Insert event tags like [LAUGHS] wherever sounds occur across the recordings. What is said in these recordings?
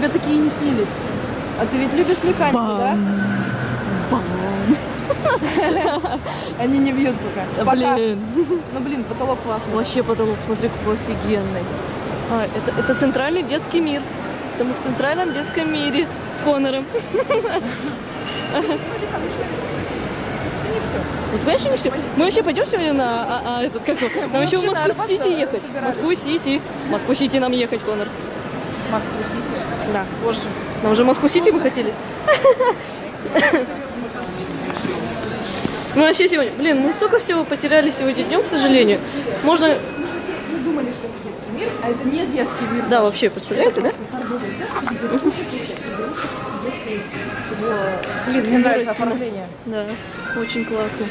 тебе такие не снились. А ты ведь любишь механику, да? [LAUGHS] Они не бьют пока. Да, Пока. блин. [LAUGHS] Ну блин, потолок классный. Вообще потолок, смотри, какой офигенный. А, это, это центральный детский мир. Это мы в центральном детском мире с все. [LAUGHS] Вот, конечно, не все. Мы вообще пойдем сегодня на а, а, этот как? Нам еще в Москву-Сити ехать. Москву-Сити. Москву-Сити нам ехать, Конор. Москву-Сити. Да. Позже. Нам уже Москву-Сити мы хотели. Мы вообще сегодня, блин, мы столько всего потеряли сегодня днем, к сожалению. Можно, Мы думали, что это детский мир, а это не детский мир. да, вообще, представляете, да? Всего. Блин, мне нравится оформление. Да, очень классно.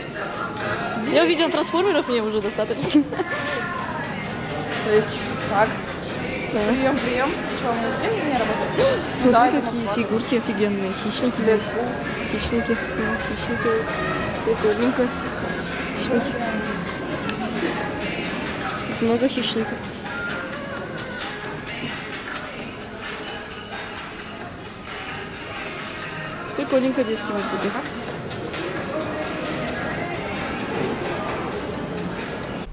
Я увидела трансформеров, мне уже достаточно. То есть, так. Прием, прием. Что, у меня зрение не работает? Ну Смотри, да, какие Москва. фигурки офигенные. Хищники здесь. Дэдпул. Хищники. Хищники. Прикольненько. Хищники. Много хищников. Прикольненько детский мир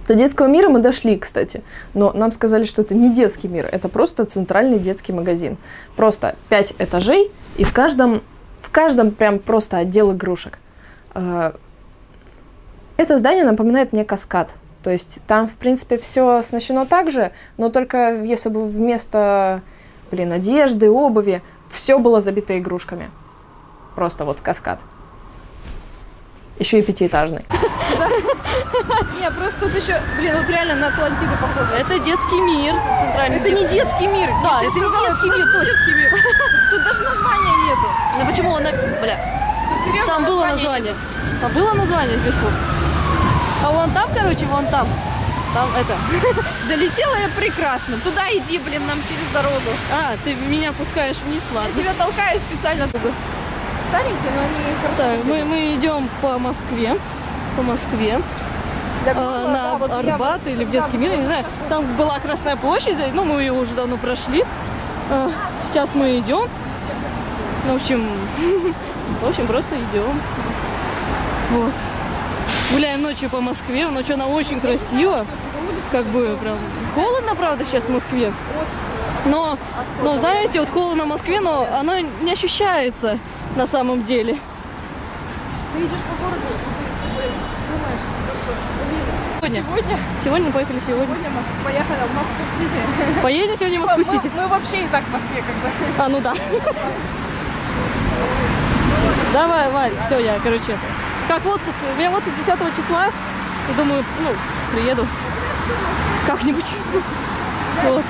До детского мира мы дошли, кстати, но нам сказали, что это не детский мир, это просто центральный детский магазин. Просто пять этажей, и в каждом, в каждом прям просто отдел игрушек. А, Это здание напоминает мне каскад. То есть там, в принципе, все оснащено так же, но только если бы вместо, блин, одежды, обуви, все было забито игрушками. Просто вот каскад. Еще и пятиэтажный. [LAUGHS] Не, просто тут еще, блин, вот реально на Атлантиду похоже. Это детский мир. Центральный Это не детский. мир. Да, Я это не детский мир, детский мир. [LAUGHS] Тут даже названия нету. Ну почему он, на- бля, Тут серьезно там было название. Там было название сверху. А вон там, короче, вон там. Там это. [LAUGHS] Долетела я прекрасно. Туда иди, блин, нам через дорогу. А, ты меня пускаешь вниз, Я ладно. тебя толкаю специально. Старенькие, но они хорошо. Так, мы, мы идем по Москве. По Москве. Для а, на да, вот Арбат или в детский мир, я не знаю. Там была Красная площадь, ну мы ее уже давно прошли. А, Сейчас мы идем. Ну, в общем, [LAUGHS] в общем, просто идем. Вот. Гуляем ночью по Москве. Ночью она очень красиво. Как бы прям холодно, правда, сейчас в Москве. Но, но знаете, вот холодно в Москве, но оно не ощущается на самом деле. Ты идешь по городу, и ты думаешь, то, что, блин, Сегодня. сегодня, Сегодня мы поехали сегодня. сегодня Мос- поехали в Москву-Сити. Поедем сегодня в Типа, Москву-Сити? Мы, мы вообще и так в Москве как бы. А, ну да. Давай, Валь, все, я, короче. Как в отпуск? У меня отпуск 10 числа. И думаю, ну, приеду. Как-нибудь. Вот.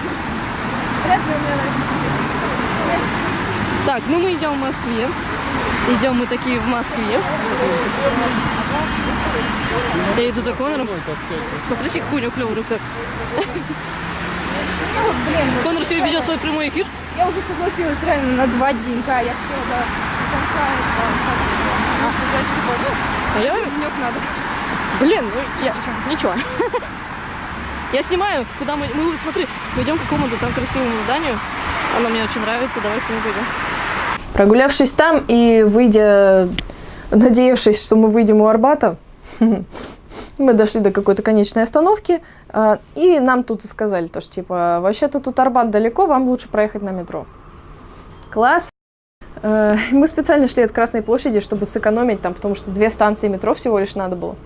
Так, ну мы идем в Москве. Идем мы такие в Москве. Я иду за Конором. Смотрите, какой у него клевый рюкзак. Вот, блин, вот Конор сегодня ведет свой прямой эфир. я уже согласилась реально на два денька. Я хотела до конца этого, сказать, типа, ну, А я, денек надо. блин, ну, я, ничего. [LAUGHS] Я снимаю, куда мы, мы, смотри, мы идем к какому-то там красивому зданию. Оно мне очень нравится, давай к нему пойдем. Прогулявшись там и выйдя, надеявшись, что мы выйдем у Арбата, [LAUGHS] мы дошли до какой-то конечной остановки, а, и нам тут и сказали, то, что типа, вообще-то тут Арбат далеко, вам лучше проехать на метро. Класс! Э, [LAUGHS] Мы специально шли от Красной площади, чтобы сэкономить там, потому что две станции метро всего лишь надо было.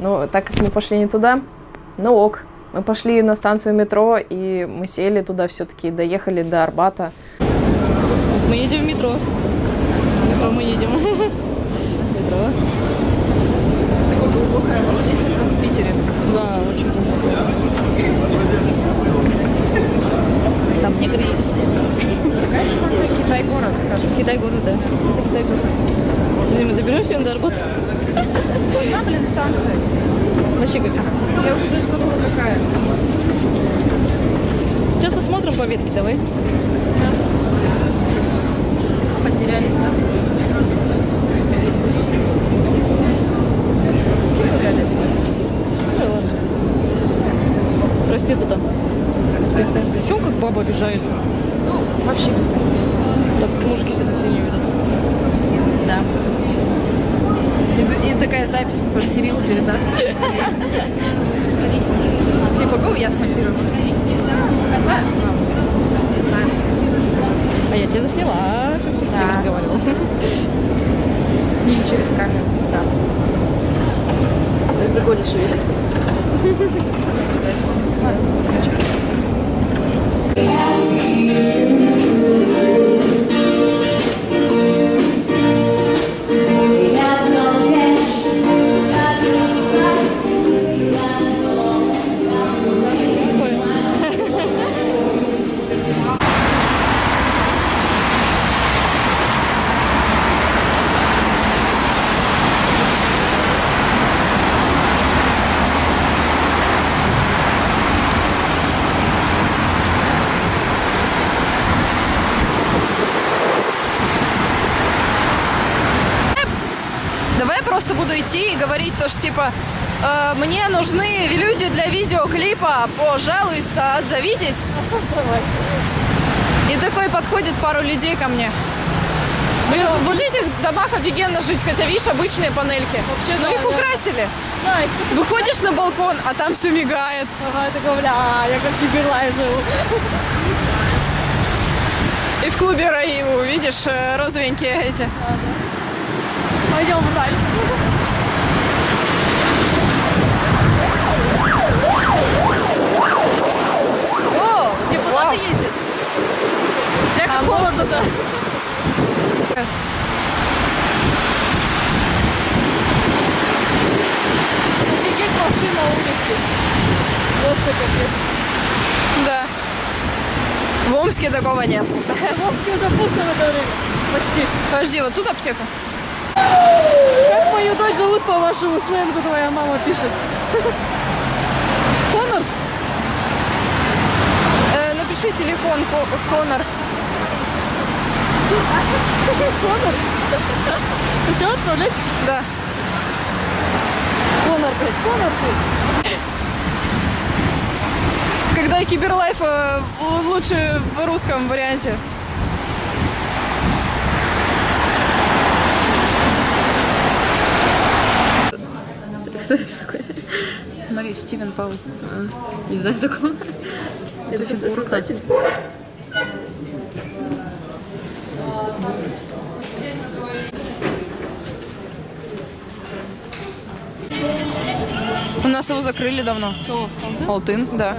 Но так как мы пошли не туда, ну ок. Мы пошли на станцию метро, и мы сели туда все-таки, доехали до Арбата. Мы едем в метро. В метро мы едем. [LAUGHS] Метро. Такое глубокое, вот здесь вот как в Питере. Да, очень глубоко. Там негры есть. Какая станция Китай-город, кажется. Китай город, да. Это Китай город. Подожди, мы доберемся сегодня до Арбата? Одна, блин, станция. Вообще капец. Я уже даже забыла, какая. Сейчас посмотрим по ветке, давай. Потерялись там. Ну и ладно. Прости, ты там. Чем как баба обижается? Ну, вообще без понятия. тоже Кирилл реализация. Типа, го, я смонтирую. А я тебя засняла, чтобы ты с ним Да. разговаривал. С ним через камеру. Да. Прикольно шевелится. Давай я идти и говорить то, что типа э, мне нужны люди для видеоклипа, пожалуйста, отзовитесь. И такой подходит пару людей ко мне. Блин, вот этих домах офигенно жить, хотя видишь обычные панельки. Вообще, Но да, их да. украсили. Да, и кто-то Выходишь на балкон, а там все мигает. ага, такой, бля, я как Киберлай живу. И в клубе Раиву, видишь, э, розовенькие эти. Пойдем дальше. О, депутаты Вау. ездят. Я А как может, холодно, да. Офигеть машин на улице. Просто капец. Да. В Омске такого нет. В Омске уже пусто в это время. Почти. Подожди, вот тут аптека. Как мою дочь зовут по вашему сленгу, твоя мама пишет? Конор? Э, напиши телефон, Ко- Конор. Конор? Ты все отправлять? Да. Конор, блядь, Конор ты. Когда Киберлайф э, лучше в русском варианте. Кто это такой? Смотри, Стивен Паул. Не знаю такого. Это создатель. У нас его закрыли давно. Кого? Алтын, да.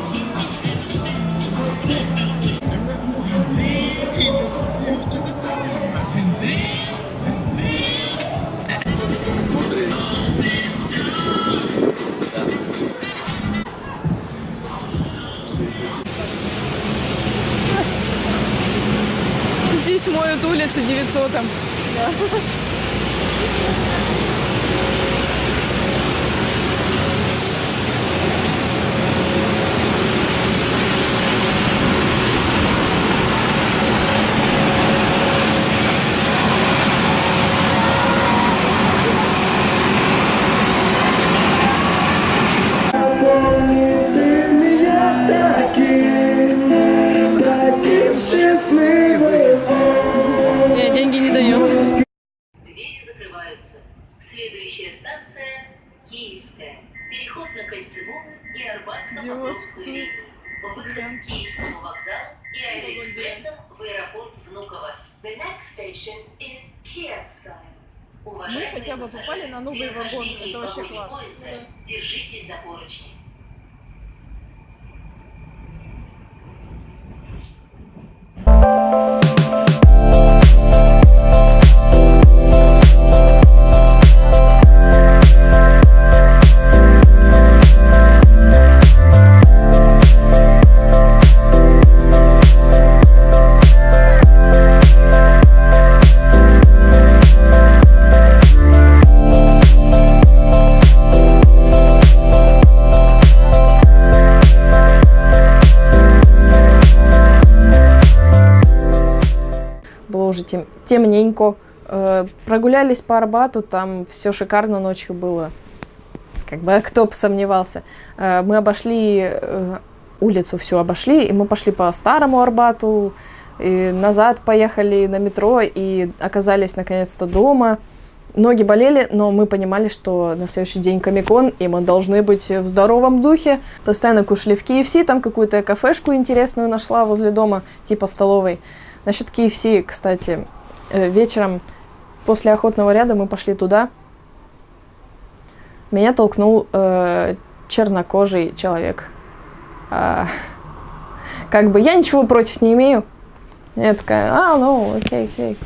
Здесь моют улицы 900 -м. Ти Переход на Кольцевую и Арбатско-Покровскую линии. Выход к Киевскому вокзалу и аэроэкспрессом в аэропорт Внуково. The next station is Kievskaya. Уважаемые хотя бы попали на новый при вагон. вхождении Это вообще классно. поезда Держитесь за поручни. Уже тем, темненько. Э, прогулялись по Арбату, там все шикарно ночью было. Как бы кто бы сомневался. Э, мы обошли э, улицу, всю обошли, и мы пошли по старому Арбату, и назад поехали на метро и оказались наконец-то дома. Ноги болели, но мы понимали, что на следующий день Комикон, и мы должны быть в здоровом духе. Постоянно кушали в KFC, там какую-то кафешку интересную нашла возле дома, типа столовой. Насчет KFC, кстати, э, вечером после охотного ряда мы пошли туда. Меня толкнул э, чернокожий человек. А, [LAUGHS] как бы я ничего против не имею. Я такая, а, ну, окей, окей.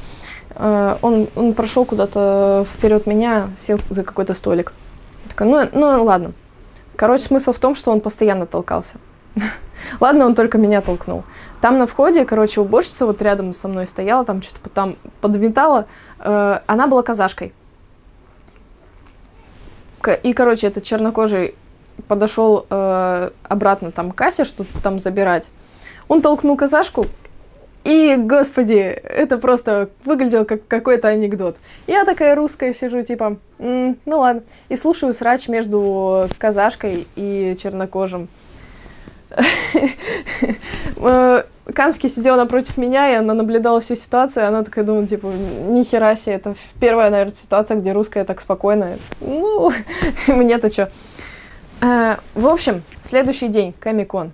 Э, он, он прошел куда-то вперед меня, сел за какой-то столик. Я такая, ну, ну ладно. Короче, смысл в том, что он постоянно толкался. [LAUGHS] Ладно, он только меня толкнул. Там на входе, короче, уборщица вот рядом со мной стояла, там что-то там подметала. Э, она была казашкой. И, короче, этот чернокожий подошел э, обратно там к кассе, что-то там забирать. Он толкнул казашку, и, господи, это просто выглядело как какой-то анекдот. Я такая русская сижу, типа, М, ну ладно. И слушаю срач между казашкой и чернокожим. Э, Камский сидел напротив меня, и она наблюдала всю ситуацию, и она такая думала, типа, нихера себе, это первая, наверное, ситуация, где русская так спокойно. Ну, [LAUGHS] мне-то что. Э, в общем, следующий день, Комикон.